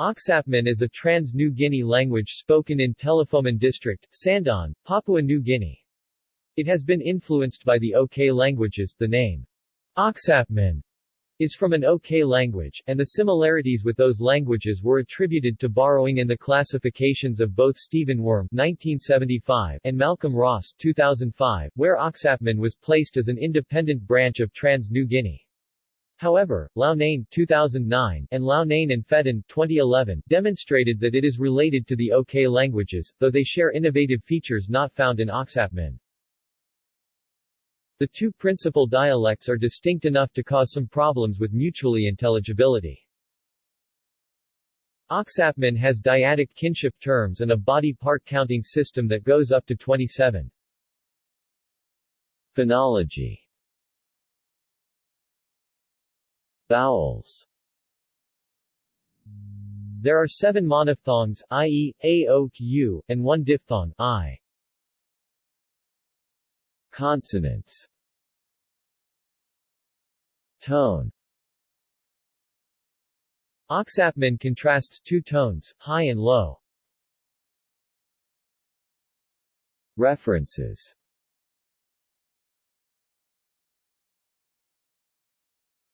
Oksapmin is a trans-New Guinea language spoken in Telefomin District, Sandaun, Papua New Guinea. It has been influenced by the OK languages. The name Oksapmin is from an OK language, and the similarities with those languages were attributed to borrowing in the classifications of both Stephen Wurm 1975 and Malcolm Ross 2005, where Oksapmin was placed as an independent branch of Trans-New Guinea. However, Loughnane 2009 and Loughnane and Fedden 2011 demonstrated that it is related to the OK languages, though they share innovative features not found in Oksapmin. The two principal dialects are distinct enough to cause some problems with mutually intelligibility. Oksapmin has dyadic kinship terms and a body part counting system that goes up to 27. Phonology Vowels There are seven monophthongs, i.e., a, o, u, and one diphthong, i. Consonants Tone Oksapmin contrasts two tones, high and low. References